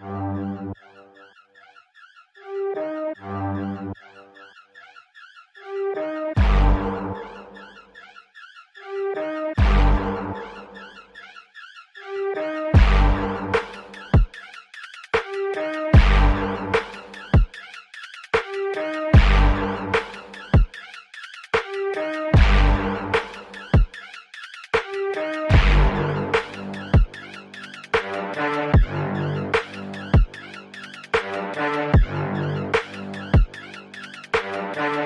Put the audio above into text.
Bye. Bye.